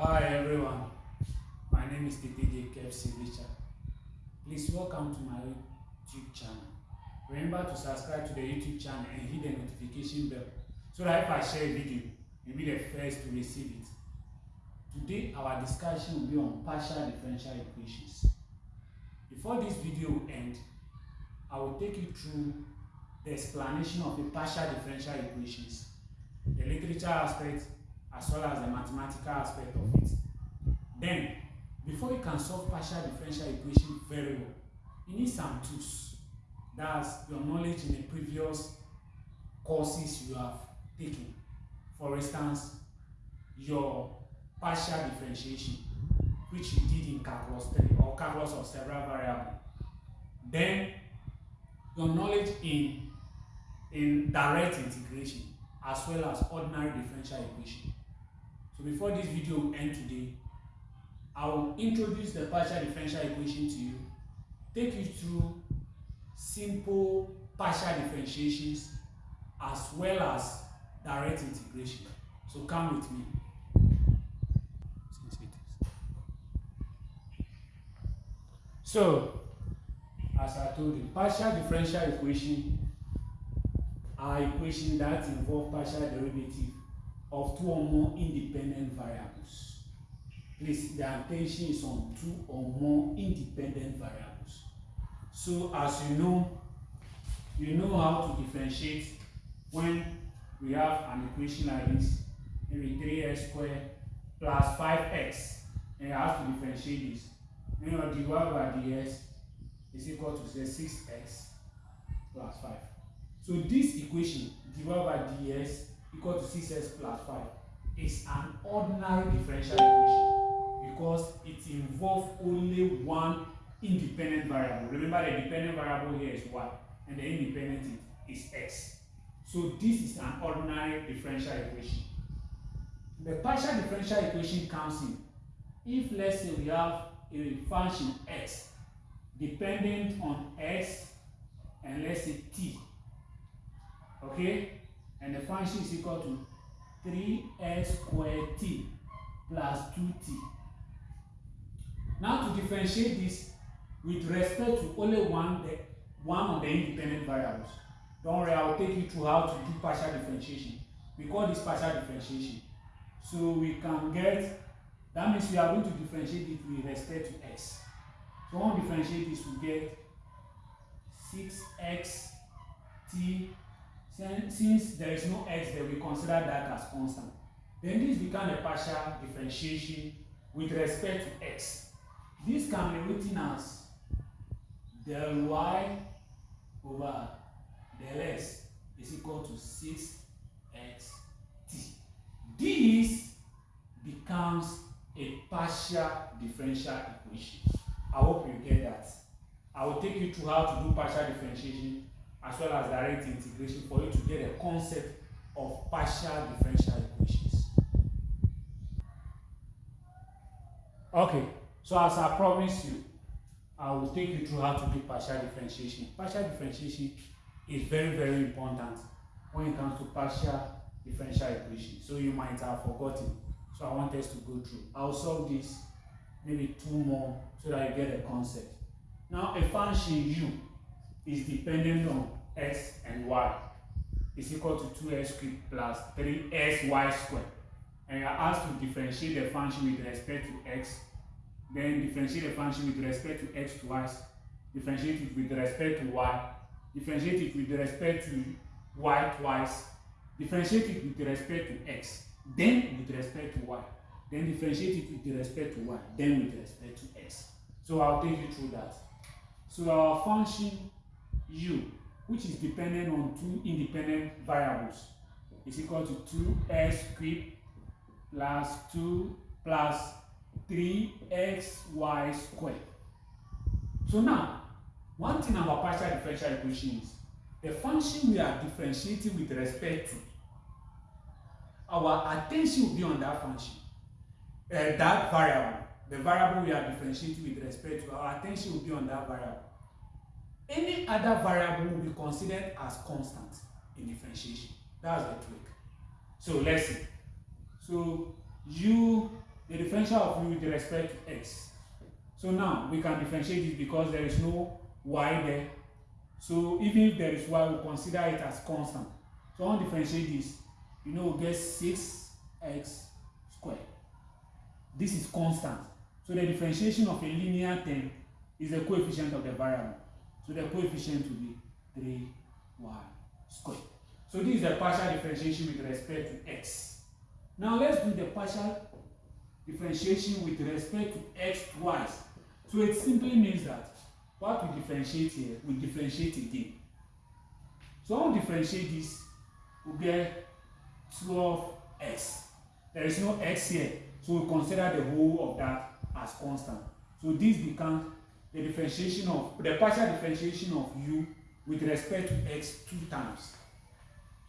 Hi everyone, my name is TTJ KFC Richard. Please welcome to my YouTube channel. Remember to subscribe to the YouTube channel and hit the notification bell so that if I share a video, you'll be the first to receive it. Today our discussion will be on partial differential equations. Before this video ends, I will take you through the explanation of the partial differential equations, the literature aspect, as well as the mathematical aspect of it. Then, before you can solve partial differential equation very well, you need some tools. That's your knowledge in the previous courses you have taken. For instance, your partial differentiation, which you did in calculus 3 or calculus of several variables. Then, your knowledge in, in direct integration as well as ordinary differential equation. So before this video will end today, I will introduce the partial differential equation to you, take you through simple partial differentiations as well as direct integration. So come with me. So, as I told you, partial differential equation are equations that involve partial derivative of two or more independent variables. Please, the attention is on two or more independent variables. So, as you know, you know how to differentiate when we have an equation like this, maybe 3x squared plus 5x, and you have to differentiate this. You know, dy by dx is equal to say 6x plus 5. So this equation, dy by dx equal to 6x plus 5 is an ordinary differential equation because it involves only one independent variable. Remember the dependent variable here is y and the independent is x. So this is an ordinary differential equation. The partial differential equation comes in if let's say we have a function x dependent on x and let's say t okay and the function is equal to 3x squared t plus 2t now to differentiate this with respect to only one the one of the independent variables don't worry i will take you through how to do partial differentiation. We call this partial differentiation. So we can get that means we are going to differentiate it with respect to x so when we differentiate this we get 6x t since there is no x there we consider that as constant. Then this become a partial differentiation with respect to x. This can be written as del y over del x is equal to 6x t. This becomes a partial differential equation. I hope you get that. I will take you through how to do partial differentiation as well as direct integration for you to get a concept of partial differential equations. Okay, so as I promised you, I will take you through how to do partial differentiation. Partial differentiation is very, very important when it comes to partial differential equation. So you might have forgotten. So I want us to go through. I'll solve this maybe two more so that you get a concept. Now a function u is dependent on x and y is equal to 2x cubed plus 3xy squared. And you are asked to differentiate the function with respect to x, then differentiate the function with respect to x twice, differentiate it with respect to y, differentiate it with respect to y twice, differentiate it with respect to x, then with respect to y, then differentiate it with respect to y, then with respect to x. So I'll take you through that. So our function u, which is dependent on two independent variables, is equal to 2x cubed plus 2 plus 3xy squared. So now, one thing about partial differential equation is the function we are differentiating with respect to, our attention will be on that function, uh, that variable. The variable we are differentiating with respect to, our attention will be on that variable. Any other variable will be considered as constant in differentiation. That's the trick. So let's see. So u the differential of u with respect to x. So now we can differentiate it because there is no y there. So even if there is y, we consider it as constant. So I want to differentiate this. You know, we get 6x squared. This is constant. So the differentiation of a linear term is the coefficient of the variable. So the coefficient will be 3y squared. So this is the partial differentiation with respect to x. Now let's do the partial differentiation with respect to x twice. So it simply means that what we differentiate here, we differentiate again. So I will differentiate this, we get 12x. There is no x here, so we consider the whole of that as constant. So this becomes the differentiation of, the partial differentiation of u with respect to x two times.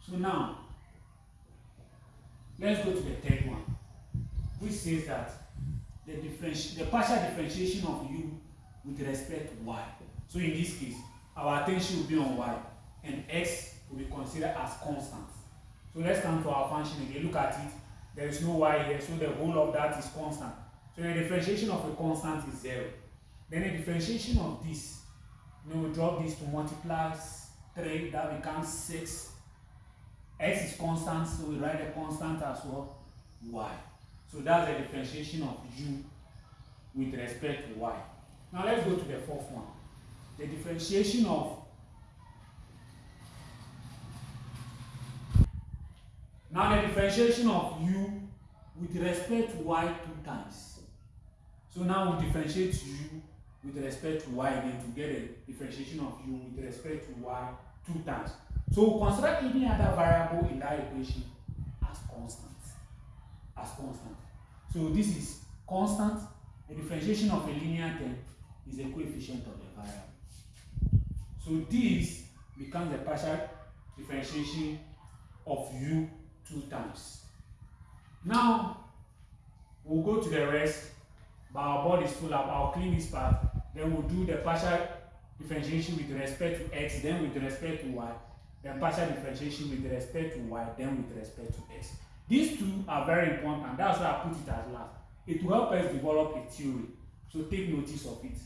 So now, let's go to the third one, which says that the, the partial differentiation of u with respect to y. So in this case, our attention will be on y, and x will be considered as constant. So let's come to our function again. Look at it. There is no y here, so the whole of that is constant. So the differentiation of a constant is zero. Then the differentiation of this, we drop this to multiply 3, that becomes 6 x is constant, so we write a constant as well, y. So that's the differentiation of u with respect to y. Now let's go to the fourth one. The differentiation of Now the differentiation of u with respect to y two times. So now we differentiate u with respect to y again to get a differentiation of u with respect to y two times. So we consider any other variable in that equation as constant. As constant. So this is constant. The differentiation of a linear term is a coefficient of the variable. So this becomes the partial differentiation of u two times. Now we'll go to the rest, but our board is full up. I'll clean this part. Then we'll do the partial differentiation with respect to x, then with respect to y, then partial differentiation with respect to y, then with respect to x. These two are very important, that's why I put it as last. It will help us develop a theory, so take notice of it.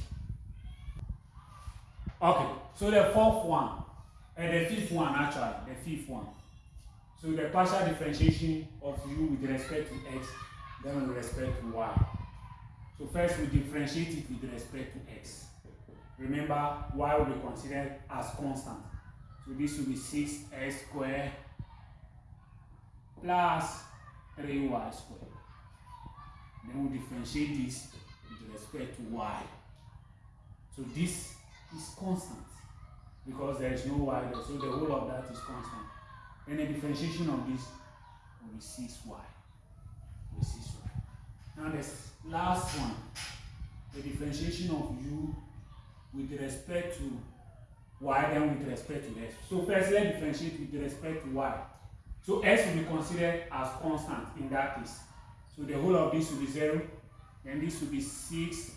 Okay, so the fourth one, and uh, the fifth one actually, the fifth one. So the partial differentiation of u with respect to x, then with respect to y. So first we differentiate it with respect to x. Remember, y will be considered as constant. So this will be 6x squared plus 3y squared. Then we differentiate this with respect to y. So this is constant because there is no y there. So the whole of that is constant. Then the differentiation of this will be 6y. Will be 6y. Now the last one, the differentiation of u with respect to y then with respect to x. So first let's differentiate with respect to y. So x will be considered as constant in that case. So the whole of this will be 0, then this will be 6xy.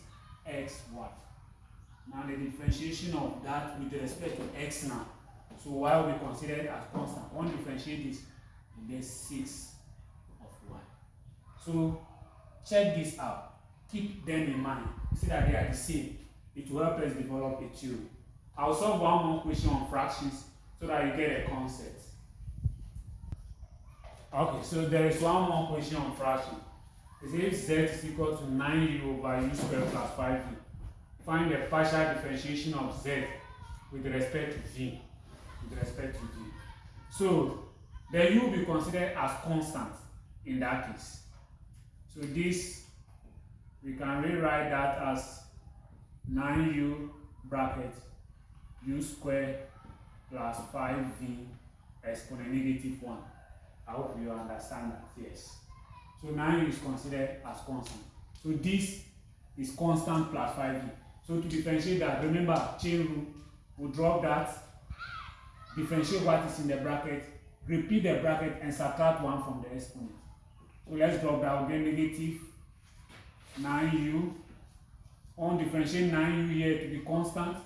Now the differentiation of that with respect to x now. So y will be considered as constant. One differentiate this, you get 6 of y. So check this out. Keep them in mind. See that they are the same. It will help us develop a theory. I'll solve one more question on fractions so that you get a concept. Okay, so there is one more question on fraction. It says z is equal to 9u over u squared plus 5v. Find the partial differentiation of z with respect to v. With respect to v. So the u will be considered as constant in that case. So this, we can rewrite that as 9u bracket u squared plus 5v exponent negative 1. I hope you understand that, yes. So 9u is considered as constant. So this is constant plus 5v. So to differentiate that, remember chain rule, we'll drop that, differentiate what is in the bracket, repeat the bracket and subtract 1 from the exponent. So let's drop we'll get negative 9u. On differentiate 9u here to be constant,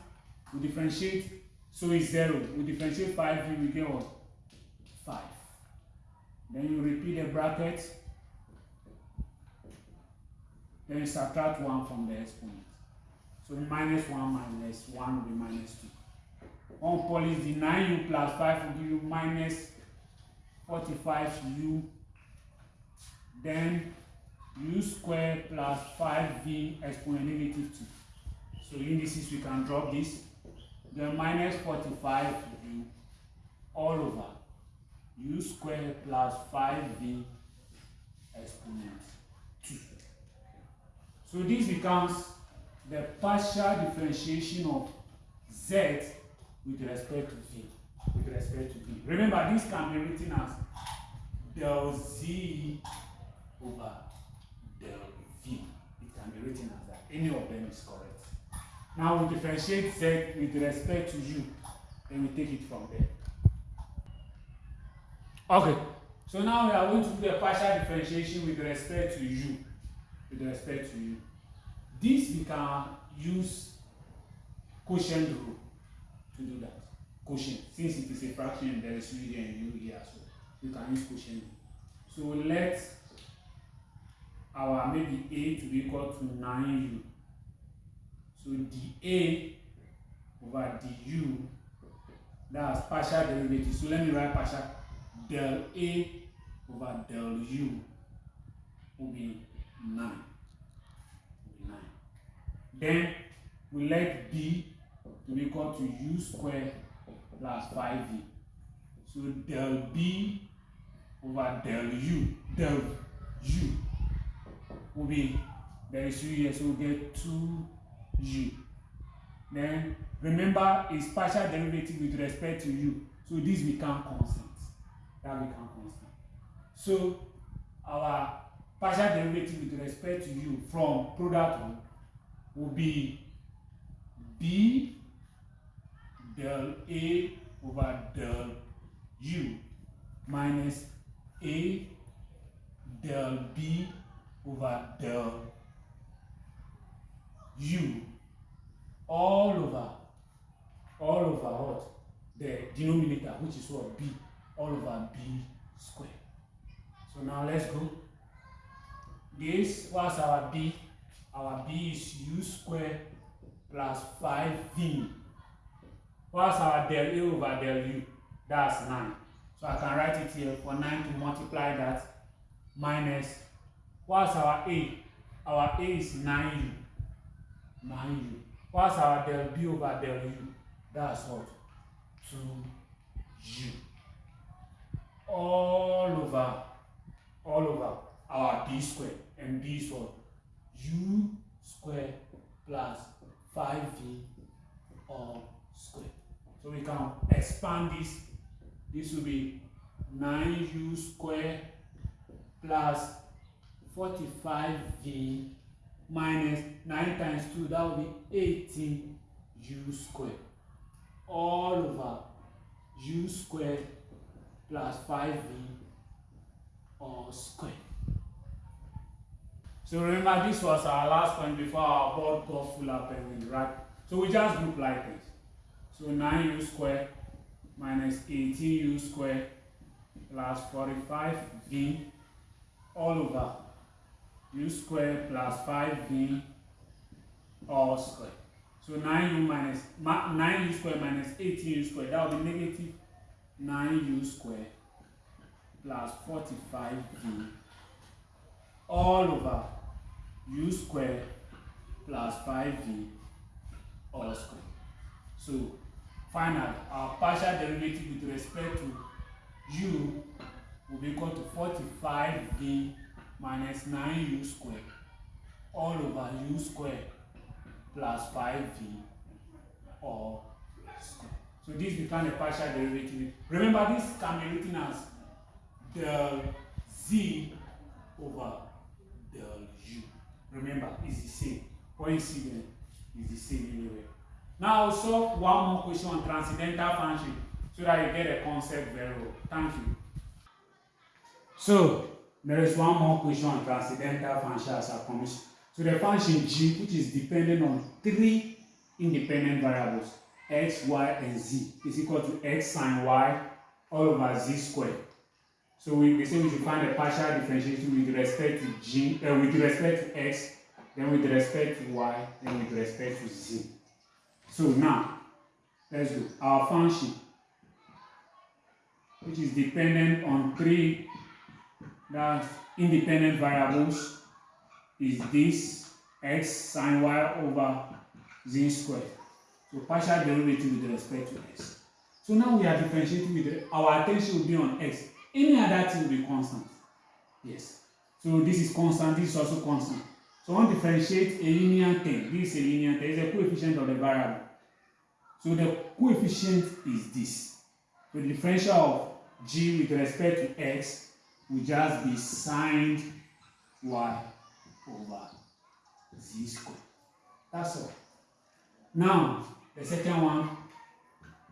we differentiate, so it's 0. We differentiate 5u, we get what? 5. Then you repeat the bracket, Then you subtract 1 from the exponent. So minus 1 minus 1 will be minus 2. 1 polish the 9u plus 5 will give you minus 45u. Then u squared plus 5v exponent negative 2. So indices we can drop this. Then minus 45u all over u squared plus 5v exponent 2. So this becomes the partial differentiation of z with respect to v. With respect to v. Remember, this can be written as del z over del v. It can be written as that. Any of them is correct. Now we differentiate z with respect to u. Then we take it from there. Okay. So now we are going to do a partial differentiation with respect to u. With respect to u. This we can use quotient rule to do that. Quotient. Since it is a fraction, there is u here and u here as well. We can use quotient rule. So let our maybe a to be equal to 9u. So dA over du, that's partial derivative. So let me write partial del A over del U will be 9. Will be 9. Then we let B to be equal to U square plus 5V. So del B over del U, del U will be, there is U here, so we get 2U. Then remember it's partial derivative with respect to U. So this become constant. That become constant. So our partial derivative with respect to U from product one will be B del A over del U minus A del B over del U all over all over what? The denominator which is what? B. All over b square. So now let's go. This was our b? Our b is u square plus 5v what's our del a over del u? That's 9 so i can write it here for 9 to multiply that minus what's our a our a is 9u 9u What's our del B over del U? That's what? 2U. All over, all over our B square. And B is what? U square plus 5V all square. So we can expand this. This will be 9U square plus 45V minus 9 times 2, that will be 18 u squared. All over u squared plus 5v all squared. So remember this was our last point before our board got full up and right? So we just group like this. So 9u squared minus 18u squared plus 45v all over u square plus 5v all square. So 9u minus 9u square minus 18u square, that will be negative 9u square plus 45v all over u square plus 5v all square. So finally, our partial derivative with respect to u will be equal to 45v minus 9u squared all over u squared plus 5v all squared. So this becomes a partial derivative. Remember this can be written as del z over del u. Remember, it's the same. There is the same anyway. Now solve one more question on transcendental function so that you get a concept very well. Thank you. So there is one more question on transcendental function as I promised. So the function g, which is dependent on three independent variables, x, y, and z, is equal to x sine y all over z squared. So we, we say we should find a partial differentiation with respect to g, uh, with respect to x then with respect to y, then with respect to z. So now, let's do Our function, which is dependent on three that's independent variables, is this x sine y over z squared. So partial derivative with respect to x. So now we are differentiating with the, our attention will be on x. Any other thing will be constant. Yes. So this is constant, this is also constant. So to differentiate a linear thing. This is a linear thing. It's a coefficient of the variable. So the coefficient is this. So the differential of g with respect to x will just be sine y over z squared. That's all. Now, the second one,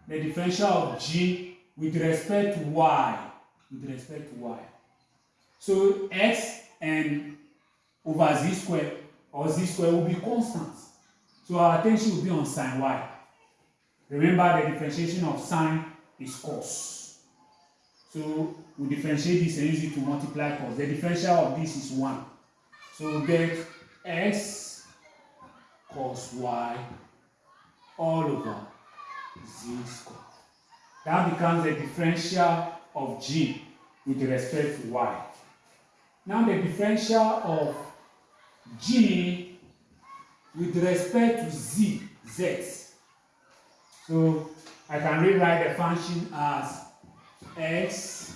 the differential of g with respect to y. With respect to y. So x and over z square or z square will be constant. So our attention will be on sine y. Remember the differentiation of sine is cos. So we differentiate this and use it to multiply cos. The differential of this is 1. So we get x cos y all over z squared. That becomes the differential of g with respect to y. Now the differential of g with respect to z, z. So I can rewrite the function as x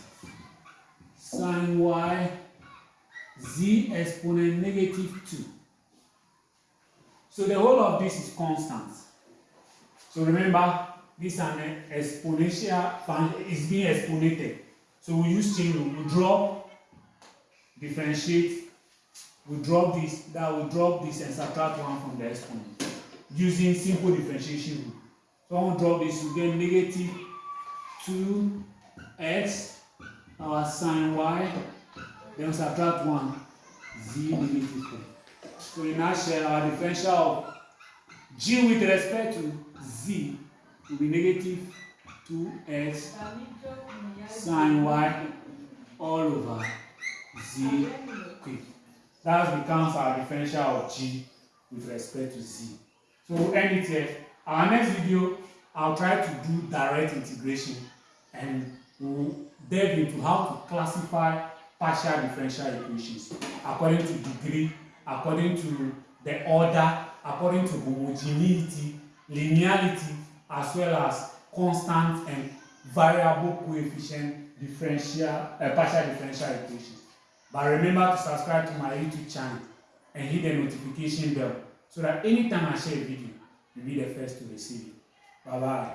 sine y z exponent negative 2. So the whole of this is constant. So remember, this is an exponential function, is being exponented. So we use chain rule, we drop, differentiate, we drop this, that we drop this and subtract 1 from the exponent using simple differentiation rule. So I to drop this, we get negative 2x, our sine y, then subtract 1, z negative 3. So in nutshell, our differential of g with respect to z will be negative 2x sine y all over z cubed. That becomes our differential of g with respect to z. So we'll end it here. Our next video, I'll try to do direct integration and we'll delve into how to classify partial differential equations according to degree, according to the order, according to homogeneity, linearity, as well as constant and variable coefficient differential, uh, partial differential equations. But remember to subscribe to my YouTube channel and hit the notification bell so that anytime I share a video, you'll be the first to receive it. Bye bye.